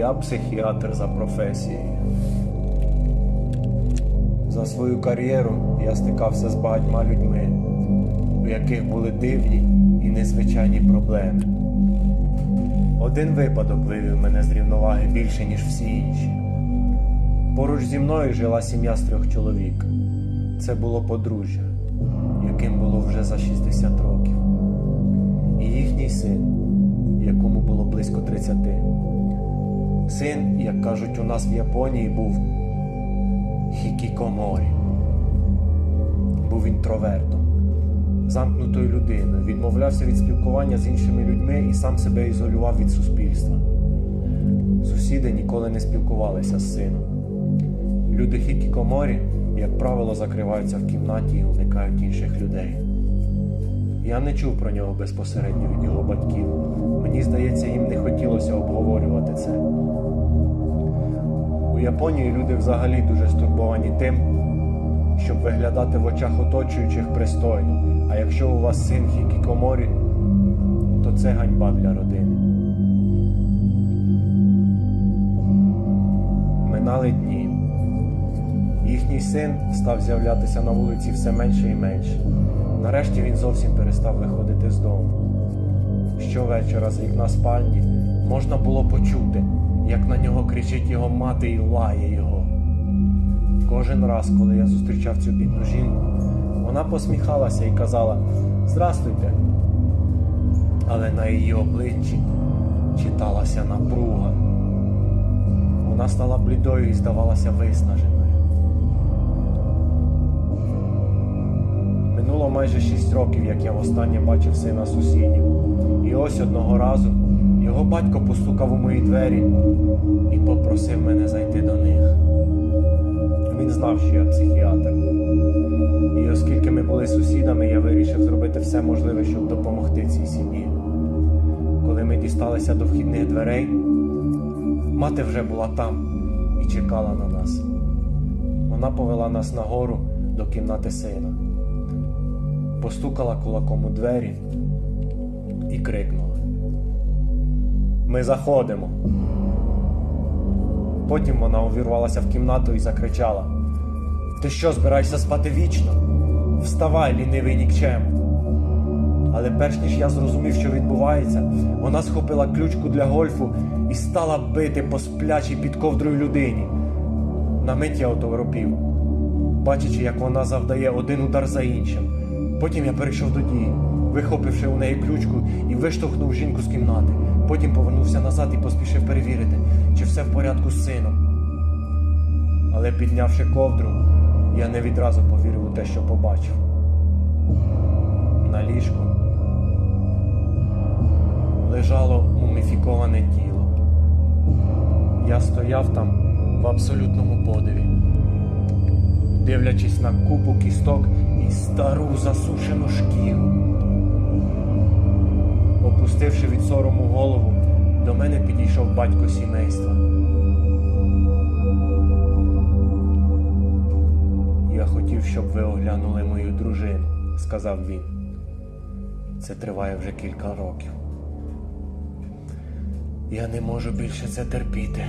Я психіатр за професією. За свою кар'єру я стикався з багатьма людьми, у яких були дивні і незвичайні проблеми. Один випадок вивів мене з рівноваги більше, ніж всі інші. Поруч зі мною жила сім'я з трьох чоловік. Це було подружжя, яким було вже за 60 років. І їхній син, якому було близько 30. Син, як кажуть у нас в Японії, був хікікоморі. Був інтровертом, замкнутою людиною, відмовлявся від спілкування з іншими людьми і сам себе ізолював від суспільства. Сусіди ніколи не спілкувалися з сином. Люди хікікоморі, як правило, закриваються в кімнаті і уникають інших людей. Я не чув про нього безпосередньо від його батьків. Обговорювати це. У Японії люди взагалі дуже стурбовані тим, щоб виглядати в очах оточуючих пристойно. А якщо у вас син хікікоморі, то це ганьба для родини. Минали дні. Їхній син став з'являтися на вулиці все менше і менше. Нарешті він зовсім перестав виходити з дому. Щовечора з вікна спальні можна було почути, як на нього кричить його мати і лає його. Кожен раз, коли я зустрічав цю бідну жінку, вона посміхалася і казала Здрастуйте. Але на її обличчі читалася напруга. Вона стала блідою і здавалася виснаженою. Минуло майже шість років, як я востаннє бачив сина сусідів. І ось одного разу його батько постукав у мої двері і попросив мене зайти до них. Він знав, що я психіатр. І оскільки ми були сусідами, я вирішив зробити все можливе, щоб допомогти цій сім'ї. Коли ми дісталися до вхідних дверей, мати вже була там і чекала на нас. Вона повела нас нагору до кімнати сина постукала кулаком у двері і крикнула: Ми заходимо. Потім вона увірвалася в кімнату і закричала: Ти що, збираєшся спати вічно? Вставай, лінивий нікчем. Але перш ніж я зрозумів, що відбувається, вона схопила ключку для гольфу і стала бити по сплячій під ковдрою людині. На мить я оторопів, бачачи, як вона завдає один удар за іншим. Потім я перейшов до дії, вихопивши у неї ключку і виштовхнув жінку з кімнати. Потім повернувся назад і поспішив перевірити, чи все в порядку з сином. Але піднявши ковдру, я не відразу повірив у те, що побачив. На ліжку лежало муміфіковане тіло. Я стояв там в абсолютному подиві, дивлячись на купу кісток і стару засушену шкіру. Опустивши від сорому голову, до мене підійшов батько сімейства. Я хотів, щоб ви оглянули мою дружину, сказав він. Це триває вже кілька років. Я не можу більше це терпіти.